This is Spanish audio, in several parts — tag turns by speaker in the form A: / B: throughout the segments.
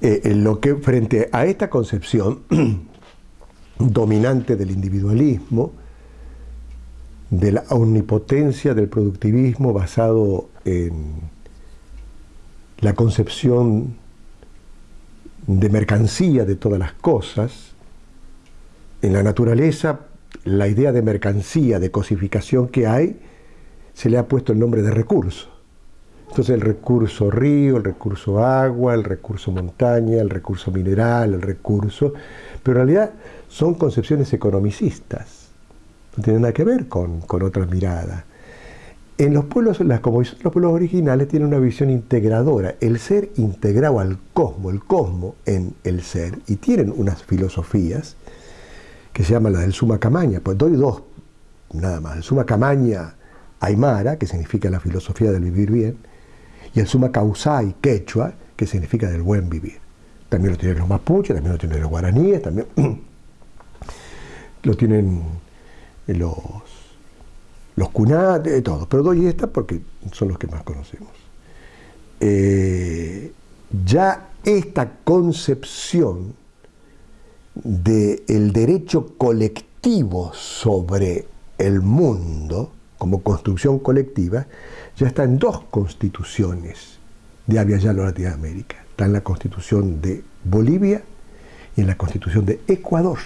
A: eh, lo que frente a esta concepción dominante del individualismo, de la omnipotencia del productivismo basado en la concepción de mercancía de todas las cosas, en la naturaleza la idea de mercancía, de cosificación que hay, se le ha puesto el nombre de recurso. Entonces el recurso río, el recurso agua, el recurso montaña, el recurso mineral, el recurso... Pero en realidad son concepciones economicistas, no tienen nada que ver con, con otra mirada. En los pueblos, las, como los pueblos originales, tienen una visión integradora, el ser integrado al cosmos, el cosmos en el ser, y tienen unas filosofías que se llama la del Suma Camaña, pues doy dos nada más, el Suma Camaña Aymara, que significa la filosofía del vivir bien, y el suma causai quechua, que significa del buen vivir. También lo tienen los mapuches, también lo tienen los guaraníes, también lo tienen los, los cunates, todo. Pero doy esta porque son los que más conocemos. Eh, ya esta concepción del derecho colectivo sobre el mundo, como construcción colectiva, ya está en dos constituciones de Yalo Latinoamérica. Está en la constitución de Bolivia y en la constitución de Ecuador.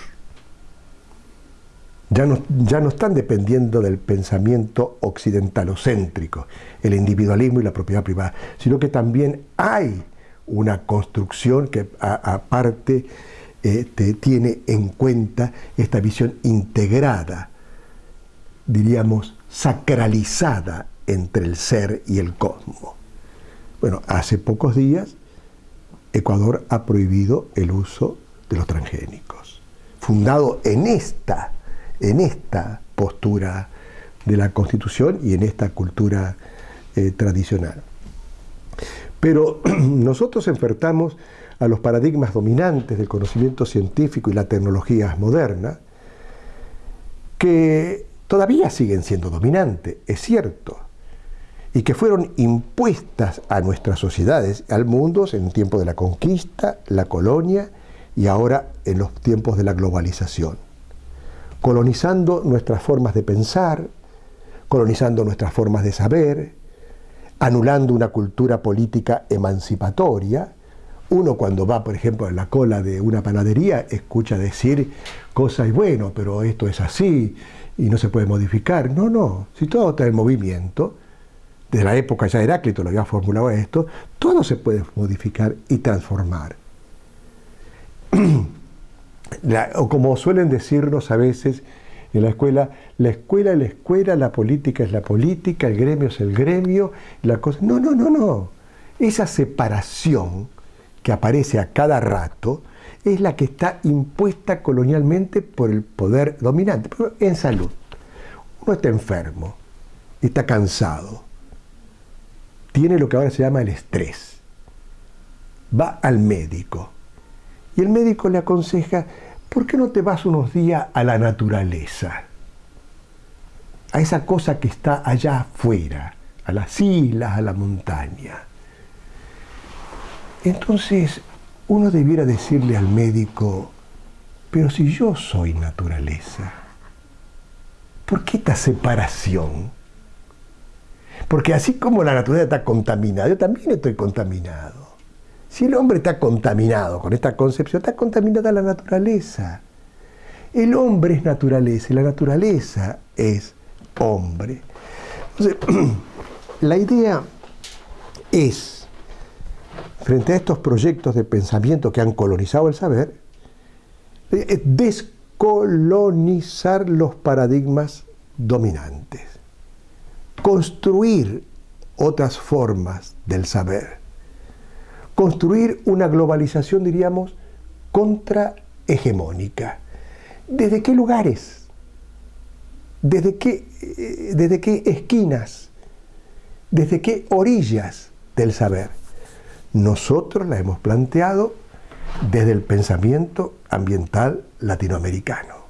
A: Ya no, ya no están dependiendo del pensamiento occidentalocéntrico, el individualismo y la propiedad privada, sino que también hay una construcción que aparte este, tiene en cuenta esta visión integrada, diríamos, sacralizada entre el ser y el cosmos. Bueno, hace pocos días Ecuador ha prohibido el uso de los transgénicos, fundado en esta, en esta postura de la Constitución y en esta cultura eh, tradicional. Pero nosotros enfrentamos a los paradigmas dominantes del conocimiento científico y la tecnología moderna, que todavía siguen siendo dominantes, es cierto, y que fueron impuestas a nuestras sociedades, al mundo en tiempo de la conquista, la colonia y ahora en los tiempos de la globalización, colonizando nuestras formas de pensar, colonizando nuestras formas de saber, anulando una cultura política emancipatoria. Uno cuando va, por ejemplo, en la cola de una panadería, escucha decir cosas, y bueno, pero esto es así y no se puede modificar. No, no, si todo está en movimiento, desde la época ya Heráclito lo había formulado esto, todo se puede modificar y transformar. o como suelen decirnos a veces en la escuela, la escuela es la escuela, la política es la política, el gremio es el gremio, la cosa... No, no, no, no. Esa separación que aparece a cada rato es la que está impuesta colonialmente por el poder dominante. en salud, uno está enfermo, está cansado, tiene lo que ahora se llama el estrés. Va al médico y el médico le aconseja, ¿por qué no te vas unos días a la naturaleza? A esa cosa que está allá afuera, a las islas, a la montaña. Entonces, uno debiera decirle al médico, pero si yo soy naturaleza, ¿por qué esta separación? Porque así como la naturaleza está contaminada, yo también estoy contaminado. Si el hombre está contaminado con esta concepción, está contaminada la naturaleza. El hombre es naturaleza y la naturaleza es hombre. Entonces, la idea es, frente a estos proyectos de pensamiento que han colonizado el saber, eh, descolonizar los paradigmas dominantes construir otras formas del saber, construir una globalización, diríamos, contrahegemónica. ¿Desde qué lugares? ¿Desde qué, eh, ¿Desde qué esquinas? ¿Desde qué orillas del saber? Nosotros la hemos planteado desde el pensamiento ambiental latinoamericano.